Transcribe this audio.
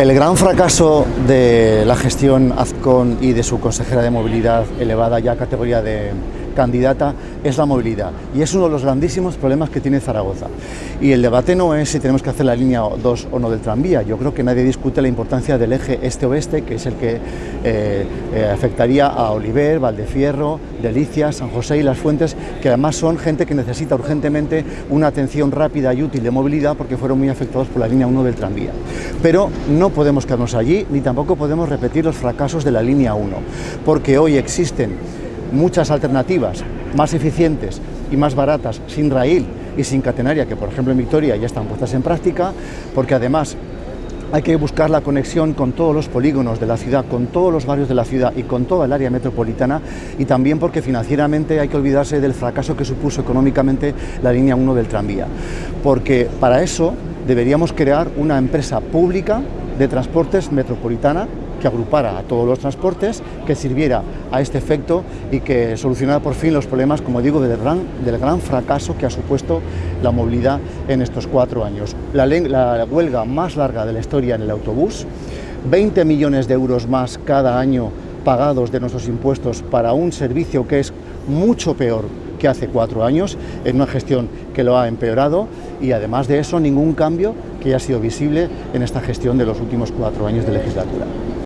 El gran fracaso de la gestión Azcón y de su consejera de movilidad elevada ya a categoría de candidata es la movilidad y es uno de los grandísimos problemas que tiene Zaragoza. Y el debate no es si tenemos que hacer la línea 2 o no del tranvía, yo creo que nadie discute la importancia del eje este-oeste, que es el que eh, eh, afectaría a Oliver, Valdefierro, Delicias, San José y Las Fuentes, que además son gente que necesita urgentemente una atención rápida y útil de movilidad porque fueron muy afectados por la línea 1 del tranvía. Pero no podemos quedarnos allí, ni tampoco podemos repetir los fracasos de la línea 1, porque hoy existen muchas alternativas más eficientes y más baratas sin raíl y sin catenaria, que por ejemplo en Victoria ya están puestas en práctica, porque además hay que buscar la conexión con todos los polígonos de la ciudad, con todos los barrios de la ciudad y con toda el área metropolitana y también porque financieramente hay que olvidarse del fracaso que supuso económicamente la línea 1 del tranvía. Porque para eso deberíamos crear una empresa pública de transportes metropolitana que agrupara a todos los transportes, que sirviera a este efecto y que solucionara por fin los problemas, como digo, del gran, del gran fracaso que ha supuesto la movilidad en estos cuatro años. La, la huelga más larga de la historia en el autobús, 20 millones de euros más cada año pagados de nuestros impuestos para un servicio que es mucho peor que hace cuatro años, en una gestión que lo ha empeorado y además de eso ningún cambio que haya sido visible en esta gestión de los últimos cuatro años de legislatura.